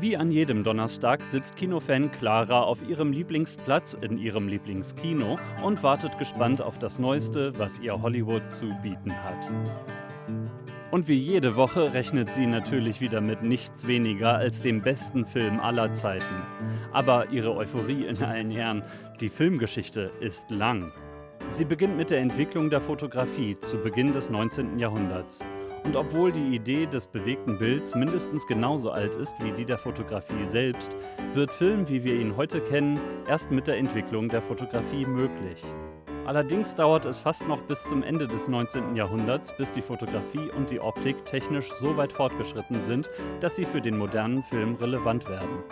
Wie an jedem Donnerstag sitzt Kinofan Clara auf ihrem Lieblingsplatz in ihrem Lieblingskino und wartet gespannt auf das Neueste, was ihr Hollywood zu bieten hat. Und wie jede Woche rechnet sie natürlich wieder mit nichts weniger als dem besten Film aller Zeiten. Aber ihre Euphorie in allen Ehren, die Filmgeschichte ist lang. Sie beginnt mit der Entwicklung der Fotografie zu Beginn des 19. Jahrhunderts. Und obwohl die Idee des bewegten Bilds mindestens genauso alt ist wie die der Fotografie selbst, wird Film, wie wir ihn heute kennen, erst mit der Entwicklung der Fotografie möglich. Allerdings dauert es fast noch bis zum Ende des 19. Jahrhunderts, bis die Fotografie und die Optik technisch so weit fortgeschritten sind, dass sie für den modernen Film relevant werden.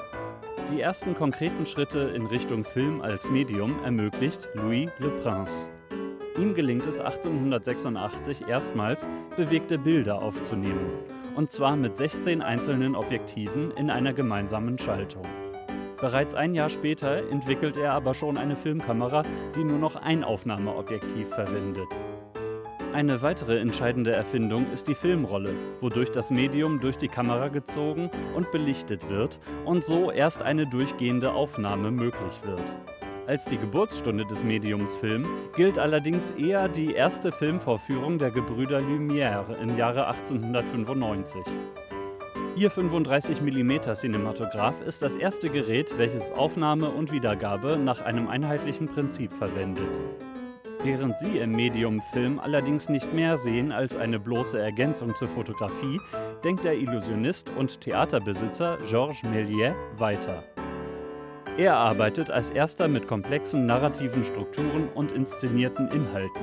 Die ersten konkreten Schritte in Richtung Film als Medium ermöglicht Louis Le Prince. Ihm gelingt es 1886 erstmals, bewegte Bilder aufzunehmen. Und zwar mit 16 einzelnen Objektiven in einer gemeinsamen Schaltung. Bereits ein Jahr später entwickelt er aber schon eine Filmkamera, die nur noch ein Aufnahmeobjektiv verwendet. Eine weitere entscheidende Erfindung ist die Filmrolle, wodurch das Medium durch die Kamera gezogen und belichtet wird und so erst eine durchgehende Aufnahme möglich wird. Als die Geburtsstunde des Mediums Film gilt allerdings eher die erste Filmvorführung der Gebrüder Lumière im Jahre 1895. Ihr 35 mm Cinematograph ist das erste Gerät, welches Aufnahme und Wiedergabe nach einem einheitlichen Prinzip verwendet. Während Sie im Medium Film allerdings nicht mehr sehen als eine bloße Ergänzung zur Fotografie, denkt der Illusionist und Theaterbesitzer Georges Méliès weiter. Er arbeitet als erster mit komplexen narrativen Strukturen und inszenierten Inhalten.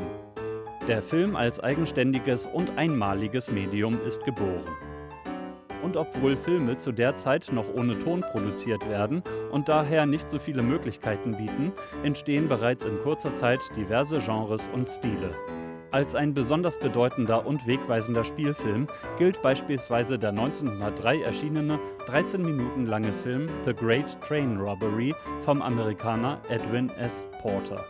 Der Film als eigenständiges und einmaliges Medium ist geboren. Und obwohl Filme zu der Zeit noch ohne Ton produziert werden und daher nicht so viele Möglichkeiten bieten, entstehen bereits in kurzer Zeit diverse Genres und Stile. Als ein besonders bedeutender und wegweisender Spielfilm gilt beispielsweise der 1903 erschienene 13 Minuten lange Film The Great Train Robbery vom Amerikaner Edwin S. Porter.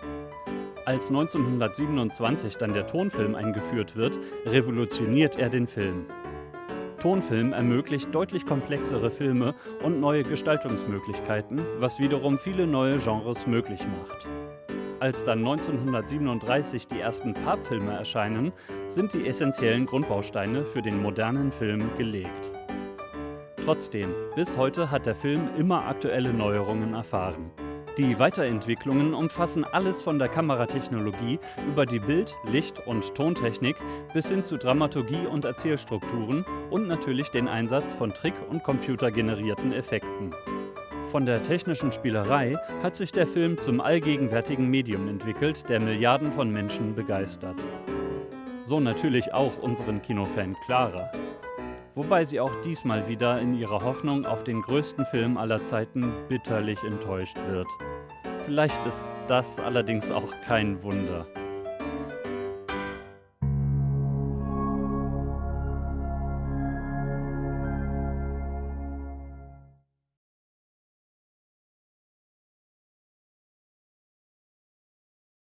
Als 1927 dann der Tonfilm eingeführt wird, revolutioniert er den Film. Tonfilm ermöglicht deutlich komplexere Filme und neue Gestaltungsmöglichkeiten, was wiederum viele neue Genres möglich macht. Als dann 1937 die ersten Farbfilme erscheinen, sind die essentiellen Grundbausteine für den modernen Film gelegt. Trotzdem, bis heute hat der Film immer aktuelle Neuerungen erfahren. Die Weiterentwicklungen umfassen alles von der Kameratechnologie über die Bild-, Licht- und Tontechnik bis hin zu Dramaturgie und Erzählstrukturen und natürlich den Einsatz von Trick- und computergenerierten Effekten. Von der technischen Spielerei hat sich der Film zum allgegenwärtigen Medium entwickelt, der Milliarden von Menschen begeistert. So natürlich auch unseren Kinofan Clara. Wobei sie auch diesmal wieder in ihrer Hoffnung auf den größten Film aller Zeiten bitterlich enttäuscht wird. Vielleicht ist das allerdings auch kein Wunder.